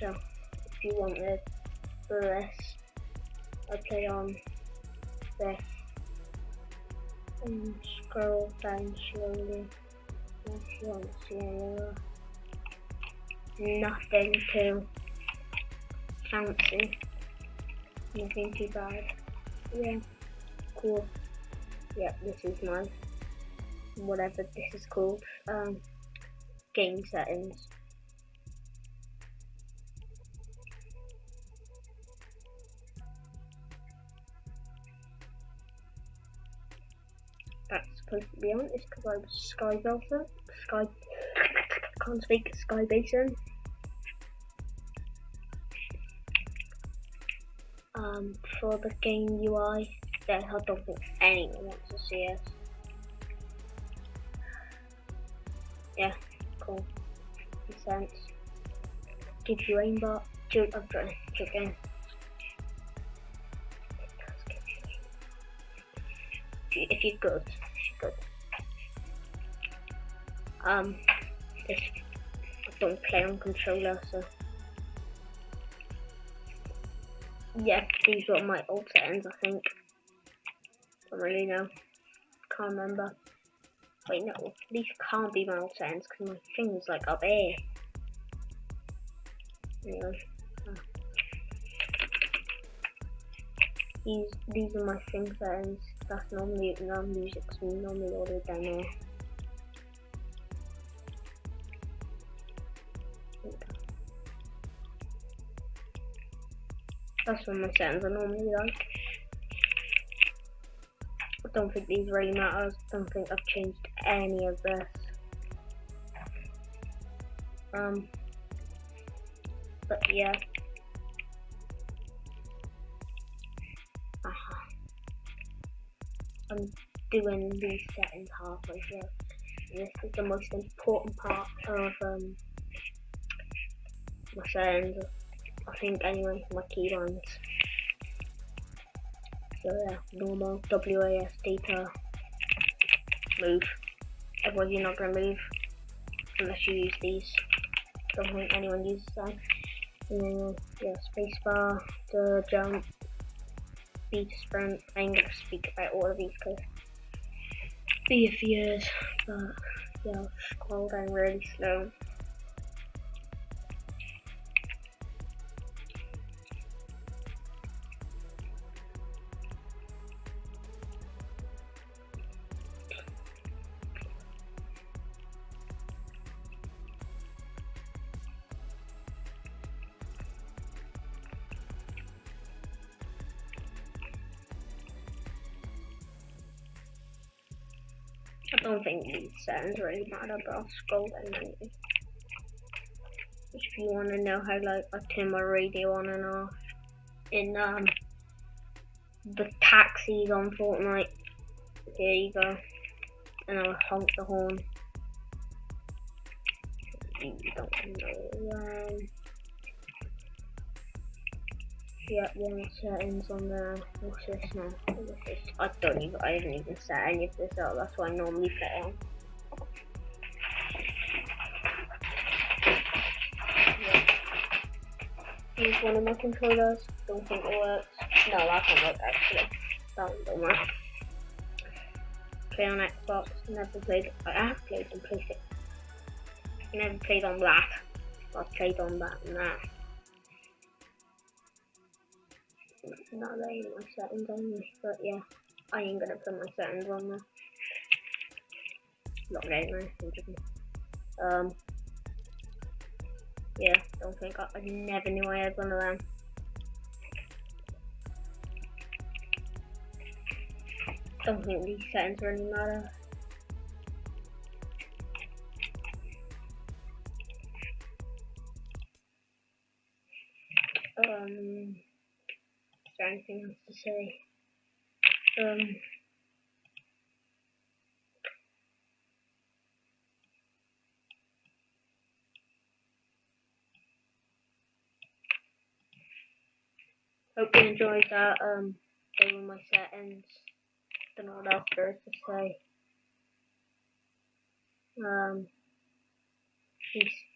So if you want wanted this, I play on this and scroll down slowly if you want to see any Nothing too fancy. Nothing too bad. Yeah, cool. Yeah, this is my whatever this is called. Um, game settings. To be on. It's because I was Sky Belter. Sky. Can't speak. Sky Basin. Um, for the game UI, yeah, I don't think anyone wants to see us. Yeah, cool. Makes sense. Gives you aimbot. Joke, I'm trying. Joking. If you're good, good. Um, I don't play on controller, so. Yeah, these were my old settings, I think. Don't really know. Can't remember. Wait, no, these can't be my old settings because my thing's like up here. Anyway. These, these are my thing settings. That's normally, no music's normally ordered down there. That's what my settings are normally like. I don't think these really matter. I don't think I've changed any of this. Um, but yeah. I'm doing these settings halfway through. This is the most important part of um, my settings. I think anyway, my keybinds. So yeah, normal, WASD to, move. Otherwise you're not gonna move unless you use these. Don't think anyone uses them. And then yeah, spacebar, the jump, B to sprint. I ain't gonna speak about all of these because be a few years, but yeah, scroll down really slow. Don't think these settings really matter, but I'll scroll anyway. If you want to know how like I turn my radio on and off in um the taxis on Fortnite, there you go. And I'll honk the horn. You don't know um, yeah, one settings on there. What's this now? What's this? I don't even, I haven't even set any of this up. That's why I normally play on. Use one of my controllers. Don't think it works. No, that can work actually. That one don't work. Play on Xbox. Never played. I have played on PlayStation. Never played on that. I've played on that and that. Not really my settings on this, but yeah, I ain't gonna put my settings on there. Not very nice, Um, yeah, don't think I, I never knew I had one of them. Don't think these settings really matter. Um, there anything else to say? Um, hope you enjoyed that. Um, my settings. Don't know what else there is to say. Um, peace.